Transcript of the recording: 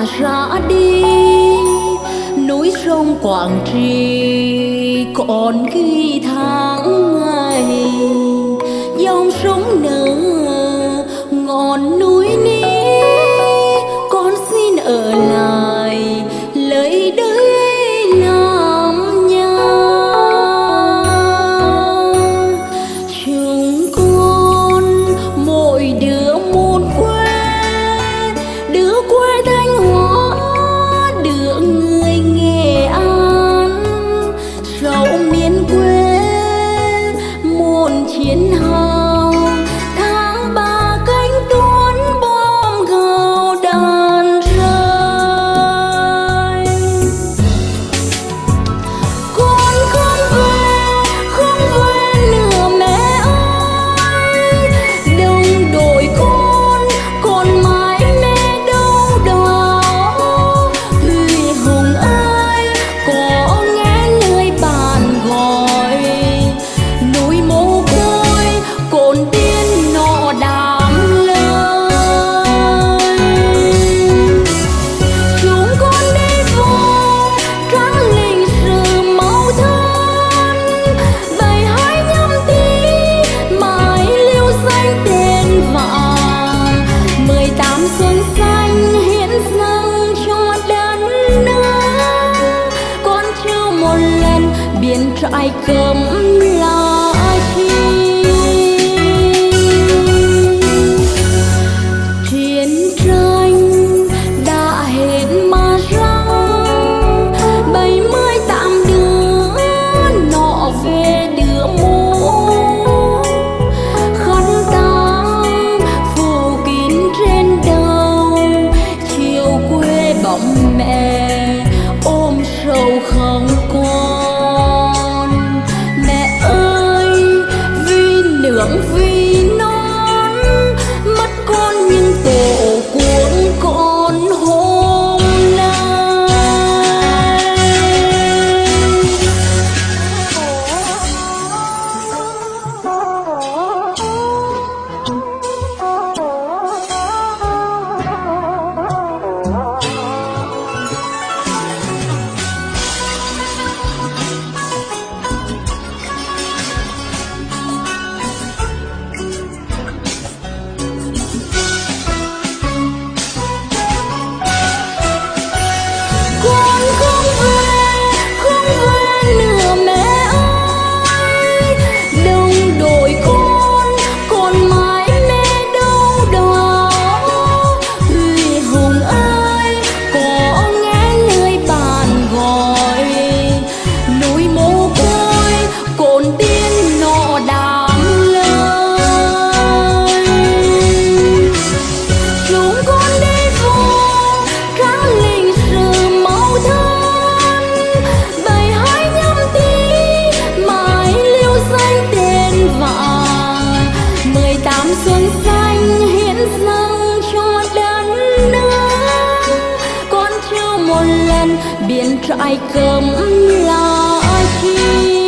đã ra đi. Núi sông quảng trì còn ghi tháng ngày. Dòng sông nở ai cơm trại cơm là ai khi